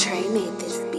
Trey made this